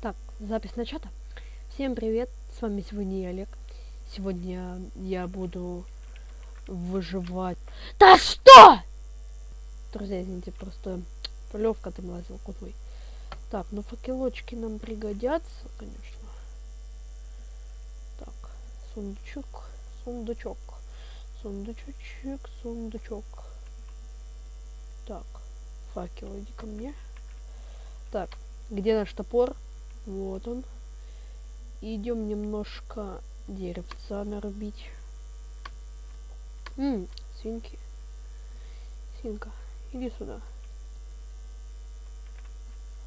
Так, запись начата. Всем привет, с вами сегодня я, Олег. Сегодня я буду выживать. Да что? Друзья, извините, просто полевка там лазил куда Так, ну факелочки нам пригодятся, конечно. Так, сундучок, сундучок, сундучочек, сундучок. Так, факел, иди ко мне. Так, где наш топор? Вот он. Идем немножко деревца нарубить. Ммм, свинки. Свинка, иди сюда.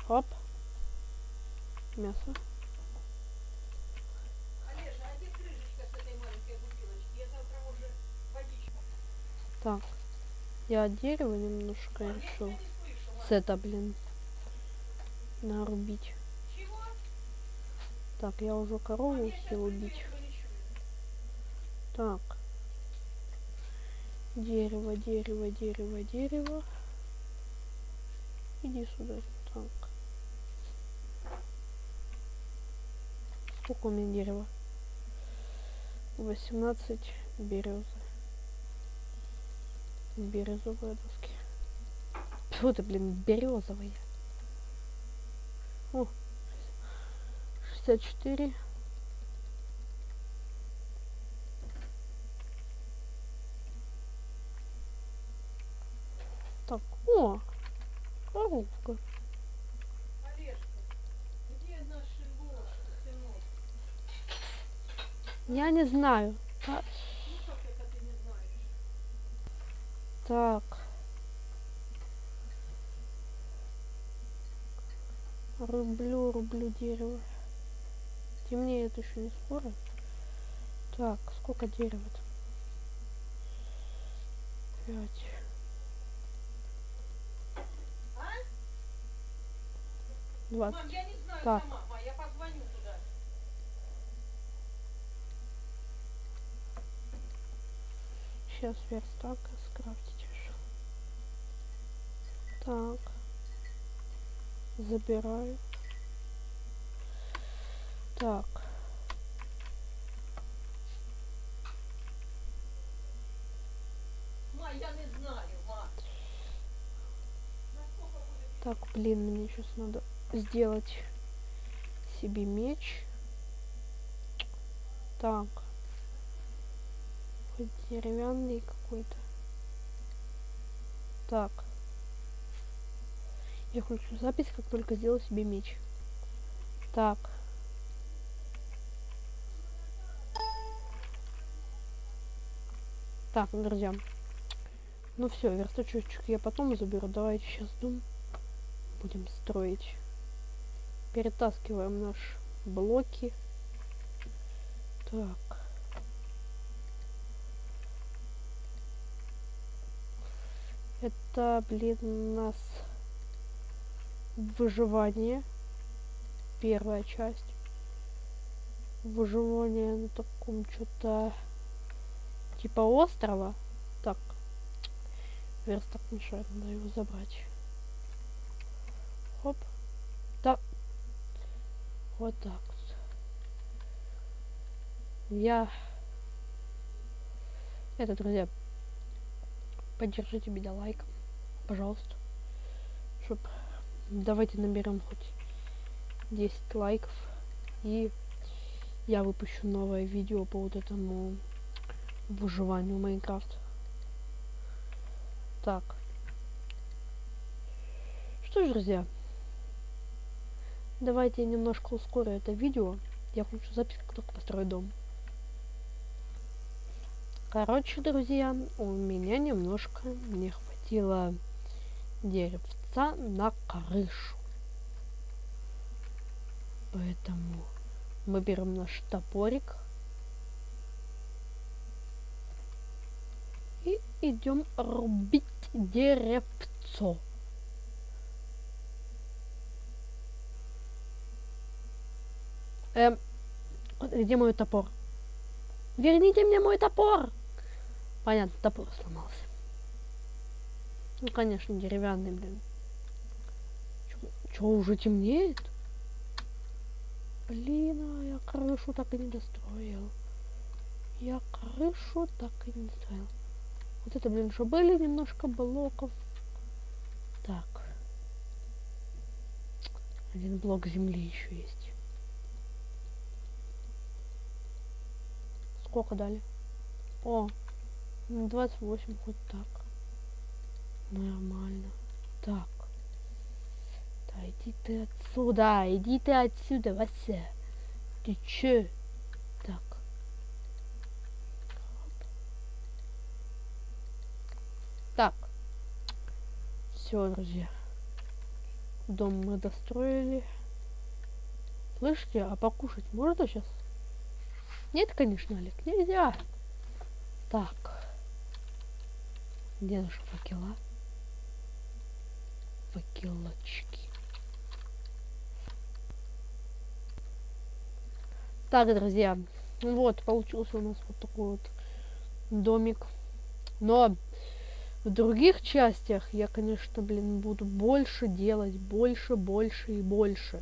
Хоп. Мясо. Так, я дерево немножко решил. С это, блин, нарубить. Так, я уже корову успел убить. Так. Дерево, дерево, дерево, дерево. Иди сюда. Так. Сколько у меня дерева? 18 березы. Березовые доски. Фу ты, блин, березовые. О, 64. Так, о, коровка. Я не знаю. А... Так. Рублю, рублю дерево. Темнеет еще не скоро. Так, сколько дерева-то? Пять. Двадцать. Мам, я не знаю так. сама, мам, я позвоню туда. Сейчас верстак скрафтить решил. Так. Забираю. Так. Так, блин, мне сейчас надо сделать себе меч. Так. Хоть деревянный какой-то. Так. Я хочу запись, как только сделал себе меч. Так. Так, друзья. Ну все, верстачочек я потом заберу. Давайте сейчас дом будем строить. Перетаскиваем наши блоки. Так. Это, блин, у нас выживание. Первая часть. Выживание на таком что-то типа острова. Так. Верстак мешает, надо его забрать. Хоп. Так. Вот так. Я... Это, друзья, поддержите меня лайком, пожалуйста. Чтоб... Давайте наберем хоть 10 лайков. И я выпущу новое видео по вот этому выживанию Майнкрафт. Так. Что ж, друзья, давайте я немножко ускорю это видео. Я хочу запись, как только построю дом. Короче, друзья, у меня немножко не хватило деревца на крышу. Поэтому мы берем наш топорик идем рубить деревцо. Эм, где мой топор? Верните мне мой топор! Понятно, топор сломался. Ну, конечно, деревянный, блин. Чё, уже темнеет? Блин, а я крышу так и не достроил. Я крышу так и не достроил. Вот это, блин, что были немножко блоков. Так. Один блок земли еще есть. Сколько дали? О, 28 хоть так. Нормально. Так. Да иди ты отсюда, иди ты отсюда, Вася. Ты че? Так. Так. Все, друзья. Дом мы достроили. Слышите, а покушать можно сейчас? Нет, конечно, Олег, нельзя. Так. Где наши факела? Факелочки. Так, друзья, вот, получился у нас вот такой вот домик. Но в других частях я, конечно, блин, буду больше делать, больше, больше и больше.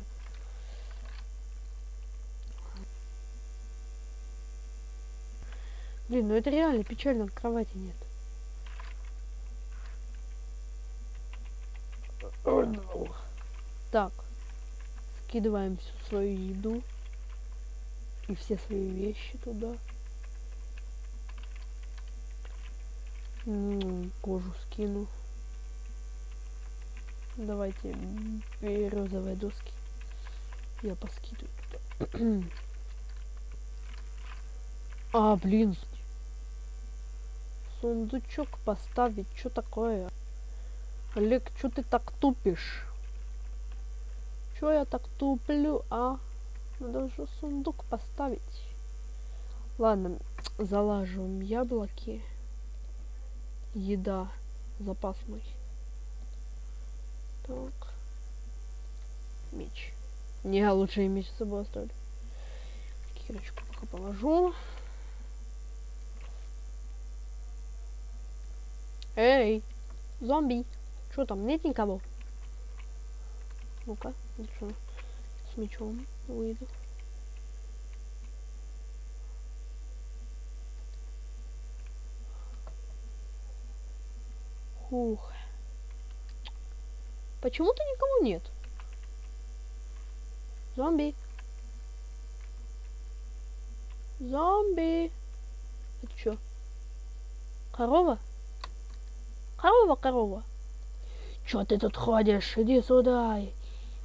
Блин, ну это реально печально, кровати нет. Так, скидываем всю свою еду и все свои вещи туда. Кожу скину. Давайте березовые доски. Я поскидываю а, блин. Сундучок поставить. Что такое? Олег, что ты так тупишь? Чё я так туплю, а? Надо же сундук поставить. Ладно, залаживаем яблоки. Еда. Запас мой. Так. Меч. Не, лучше и меч с собой оставлю. Кирочку пока положу. Эй, зомби. Что там, нет никого? Ну-ка. С мечом выйду. Ух. Почему-то никого нет. Зомби. Зомби. Это что? Корова? Корова, корова. Чё ты тут ходишь? Иди сюда.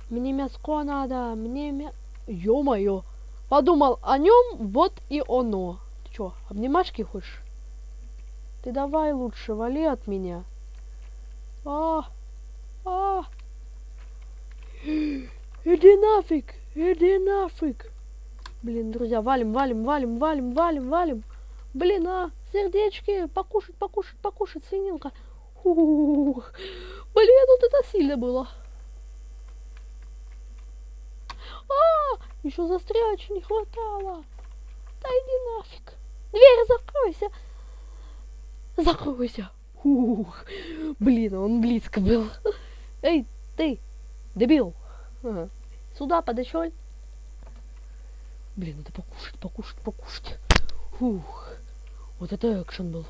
Мне мяско надо. Мне мя... Ё-моё. Подумал о нем, вот и оно. Ты чё, обнимашки хочешь? Ты давай лучше вали от меня. А, а. Иди нафиг, иди нафиг. Блин, друзья, валим, валим, валим, валим, валим, валим. Блин, а, сердечки, покушать, покушать, покушать, свининка. Ух, блин, вот это сильно было. А, еще застрять не хватало. Да иди нафиг. Дверь закройся. Закройся. Ух, блин, он близко был. Эй, ты, дебил. Ага. Сюда подошел. Блин, надо покушать, покушать, покушать. Ух, вот это экшен был.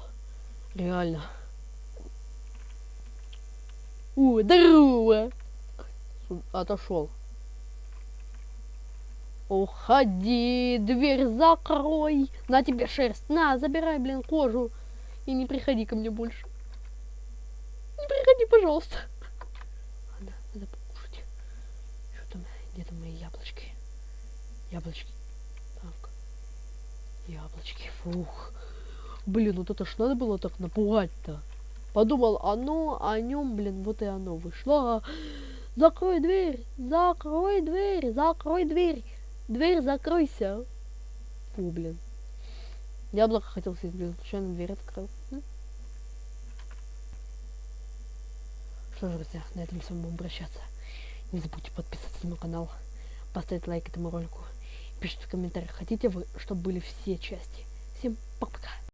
Реально. У, здорово. Отошел. Уходи, дверь закрой. На тебе шерсть. На, забирай, блин, кожу. И не приходи ко мне больше. Пожалуйста. Надо, надо покушать. Что там? Где там мои яблочки? Яблочки. Так. Яблочки. Фух. Блин, вот это ж надо было так напугать-то. Подумал, оно, о нем, блин, вот и оно вышло. Закрой дверь, закрой дверь, закрой дверь. Дверь закройся. Фу, блин. Яблоко хотел съесть, блин, случайно дверь открыл. Что же, друзья, на этом с вами будем прощаться. Не забудьте подписаться на мой канал, поставить лайк этому ролику. Пишите в комментариях, хотите вы, чтобы были все части. Всем пока-пока.